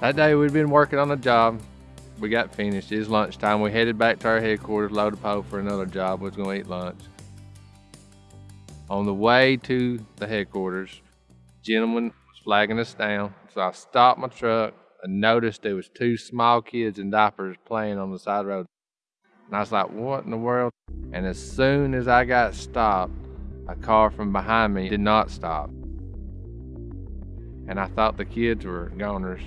That day we'd been working on a job. We got finished. It was lunchtime. We headed back to our headquarters, loaded pole for another job. We was gonna eat lunch. On the way to the headquarters, gentleman was flagging us down. So I stopped my truck and noticed there was two small kids in diapers playing on the side road. And I was like, what in the world? And as soon as I got stopped, a car from behind me did not stop. And I thought the kids were goners.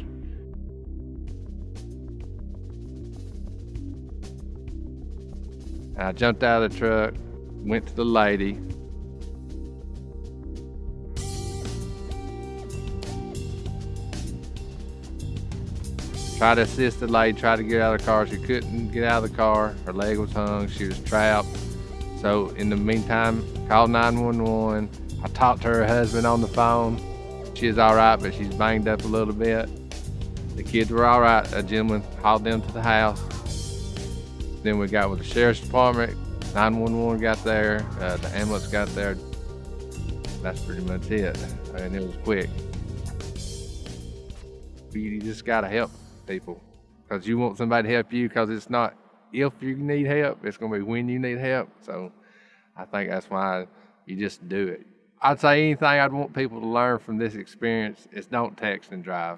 And I jumped out of the truck, went to the lady. Tried to assist the lady, tried to get out of the car. She couldn't get out of the car. Her leg was hung. She was trapped. So in the meantime, called 911. I talked to her husband on the phone. She's all right, but she's banged up a little bit. The kids were all right. A gentleman hauled them to the house. Then we got with the sheriff's department. 911 got there. Uh, the ambulance got there. That's pretty much it. And it was quick. You just gotta help people because you want somebody to help you because it's not if you need help, it's gonna be when you need help. So I think that's why you just do it. I'd say anything I'd want people to learn from this experience is don't text and drive.